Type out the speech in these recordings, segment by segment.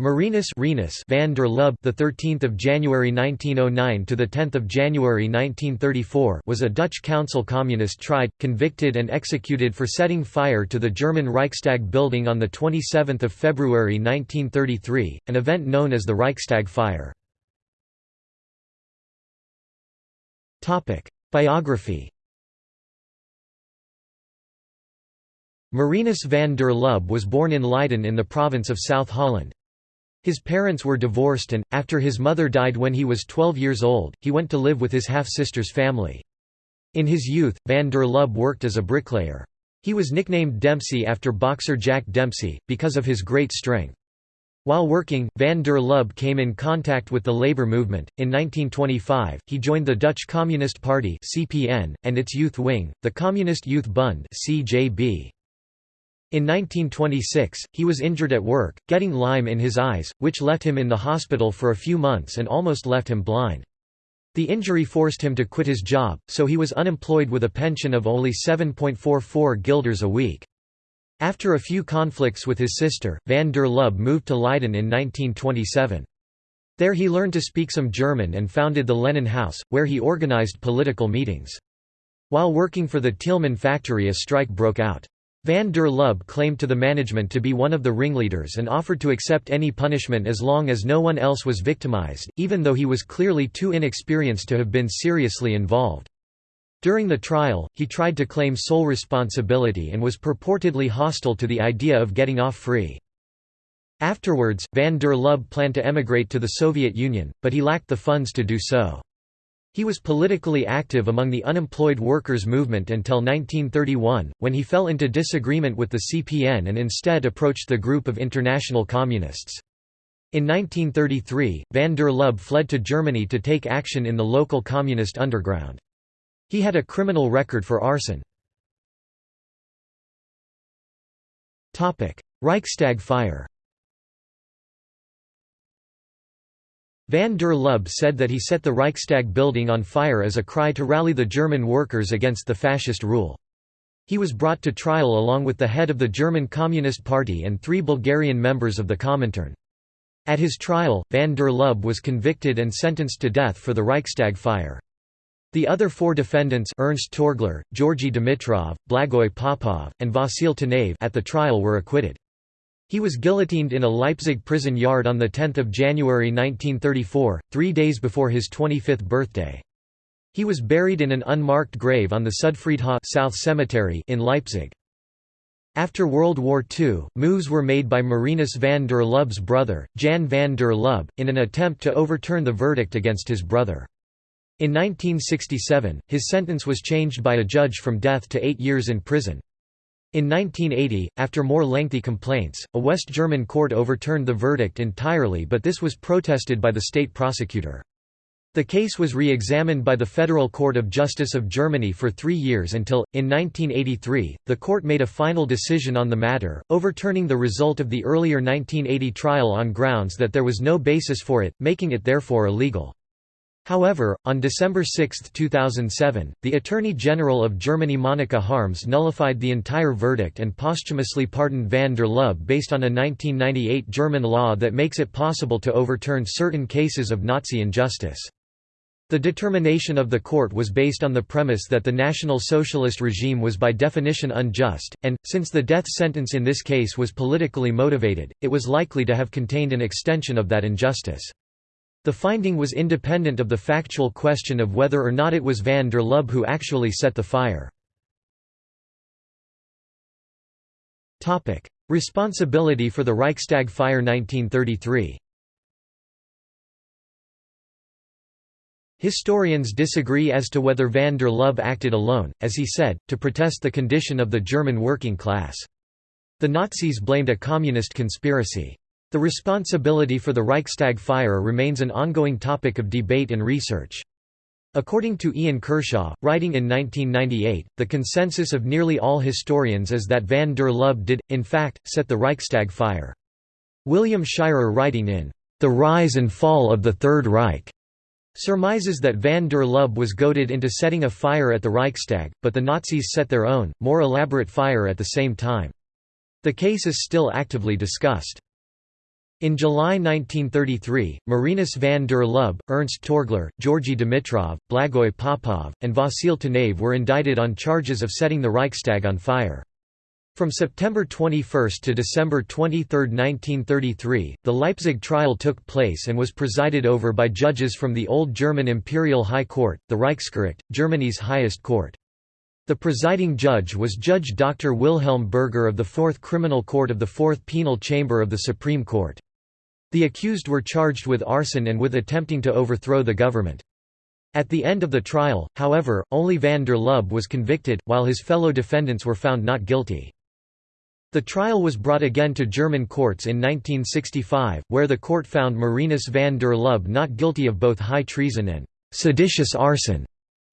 Marinus Renus van der Lubbe, the 13th of January 1909 to the 10th of January 1934, was a Dutch council communist tried, convicted and executed for setting fire to the German Reichstag building on the 27th of February 1933, an event known as the Reichstag fire. Topic: Biography. Marinus van der Lubbe was born in Leiden in the province of South Holland. His parents were divorced and, after his mother died when he was 12 years old, he went to live with his half-sister's family. In his youth, van der Lubbe worked as a bricklayer. He was nicknamed Dempsey after boxer Jack Dempsey, because of his great strength. While working, van der Lubbe came in contact with the labor movement. In 1925, he joined the Dutch Communist Party (CPN) and its youth wing, the Communist Youth Bund (CJB). In 1926, he was injured at work, getting lime in his eyes, which left him in the hospital for a few months and almost left him blind. The injury forced him to quit his job, so he was unemployed with a pension of only 7.44 guilders a week. After a few conflicts with his sister, van der Lubbe moved to Leiden in 1927. There he learned to speak some German and founded the Lenin House, where he organized political meetings. While working for the Tielman factory a strike broke out. Van der Lubbe claimed to the management to be one of the ringleaders and offered to accept any punishment as long as no one else was victimized, even though he was clearly too inexperienced to have been seriously involved. During the trial, he tried to claim sole responsibility and was purportedly hostile to the idea of getting off free. Afterwards, van der Lubbe planned to emigrate to the Soviet Union, but he lacked the funds to do so. He was politically active among the unemployed workers' movement until 1931, when he fell into disagreement with the CPN and instead approached the group of international communists. In 1933, van der Lubbe fled to Germany to take action in the local communist underground. He had a criminal record for arson. Reichstag fire Van der Lubbe said that he set the Reichstag building on fire as a cry to rally the German workers against the fascist rule. He was brought to trial along with the head of the German Communist Party and three Bulgarian members of the Comintern. At his trial, van der Lubbe was convicted and sentenced to death for the Reichstag fire. The other four defendants Ernst Torgler, Georgy Dimitrov, Blagoy Popov, and Vasil Tanev at the trial were acquitted. He was guillotined in a Leipzig prison yard on 10 January 1934, three days before his 25th birthday. He was buried in an unmarked grave on the Südfriedhof South Cemetery in Leipzig. After World War II, moves were made by Marinus van der Lubbe's brother, Jan van der Lubbe, in an attempt to overturn the verdict against his brother. In 1967, his sentence was changed by a judge from death to eight years in prison. In 1980, after more lengthy complaints, a West German court overturned the verdict entirely but this was protested by the state prosecutor. The case was re-examined by the Federal Court of Justice of Germany for three years until, in 1983, the court made a final decision on the matter, overturning the result of the earlier 1980 trial on grounds that there was no basis for it, making it therefore illegal. However, on December 6, 2007, the Attorney General of Germany Monika Harms nullified the entire verdict and posthumously pardoned van der Lubbe based on a 1998 German law that makes it possible to overturn certain cases of Nazi injustice. The determination of the court was based on the premise that the National Socialist regime was by definition unjust, and, since the death sentence in this case was politically motivated, it was likely to have contained an extension of that injustice. The finding was independent of the factual question of whether or not it was van der Lubbe who actually set the fire. Responsibility for the Reichstag fire 1933 Historians disagree as to whether van der Lubbe acted alone, as he said, to protest the condition of the German working class. The Nazis blamed a communist conspiracy. The responsibility for the Reichstag fire remains an ongoing topic of debate and research. According to Ian Kershaw, writing in 1998, the consensus of nearly all historians is that van der Lubbe did, in fact, set the Reichstag fire. William Shirer writing in The Rise and Fall of the Third Reich surmises that van der Lubbe was goaded into setting a fire at the Reichstag, but the Nazis set their own, more elaborate fire at the same time. The case is still actively discussed. In July 1933, Marinus van der Lubbe, Ernst Torgler, Georgy Dimitrov, Blagoy Popov, and Vasil Tanev were indicted on charges of setting the Reichstag on fire. From September 21 to December 23, 1933, the Leipzig trial took place and was presided over by judges from the Old German Imperial High Court, the Reichsgericht, Germany's highest court. The presiding judge was Judge Dr. Wilhelm Berger of the Fourth Criminal Court of the Fourth Penal Chamber of the Supreme Court. The accused were charged with arson and with attempting to overthrow the government. At the end of the trial, however, only van der Lubbe was convicted, while his fellow defendants were found not guilty. The trial was brought again to German courts in 1965, where the court found Marinus van der Lubbe not guilty of both high treason and seditious arson,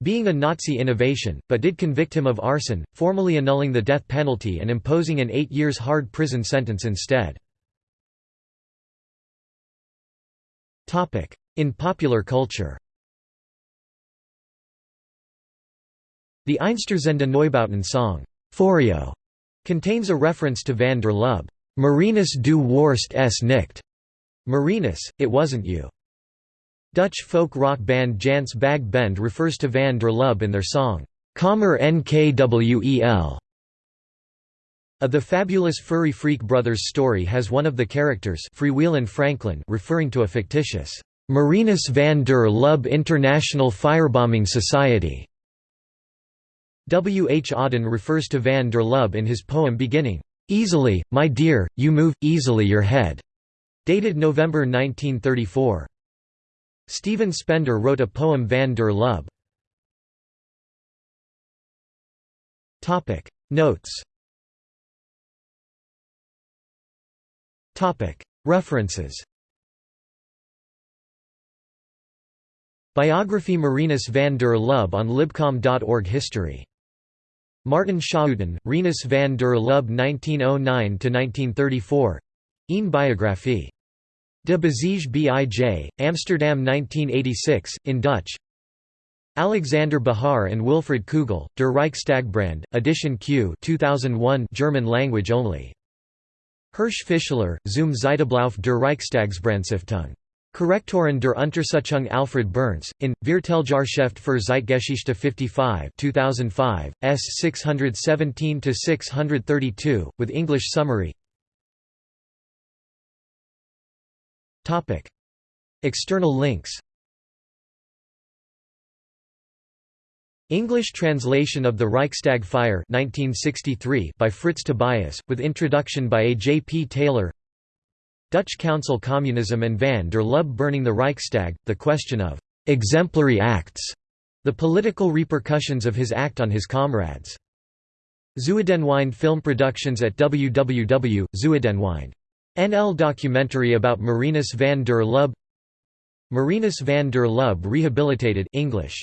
being a Nazi innovation, but did convict him of arson, formally annulling the death penalty and imposing an eight years hard prison sentence instead. In popular culture The Einstürzende Neubauten song, Feurio, contains a reference to van der Lubbe, Marinus du warst es nicht, Marinus, it wasn't you. Dutch folk rock band Jans Bag Bend refers to van der Lubbe in their song, Kommer NKWEL. A The Fabulous Furry Freak Brothers story has one of the characters Freewheelin' Franklin referring to a fictitious Marinus van der Lubbe International Firebombing Society. W. H. Auden refers to van der Lubbe in his poem beginning, "'Easily, my dear, you move, easily your head' dated November 1934. Stephen Spender wrote a poem Van der Lubbe. Notes References Biography Marinus van der Lubbe on libcom.org History. Martin Schouten, Rinus van der Lubbe 1909–1934 Een Biographie. De Bezige Bij, Amsterdam 1986, in Dutch Alexander Bahar and Wilfried Kugel, Der Reichstagbrand, edition Q 2001 German language only. Hersch Fischler, zum Zeitablauf der Reichstagsbrandstiftung. Korrektoren der Untersuchung Alfred Burns, in, Vierteljahrschrift für Zeitgeschichte 55 2005, S 617–632, with English summary External links English translation of The Reichstag Fire 1963 by Fritz Tobias, with introduction by A. J. P. Taylor Dutch Council Communism and van der Lubbe burning the Reichstag, the question of «exemplary acts», the political repercussions of his act on his comrades. Zuidenwind Film Productions at www.zuidenwind. NL documentary about Marinus van der Lubbe Marinus van der Lubbe rehabilitated English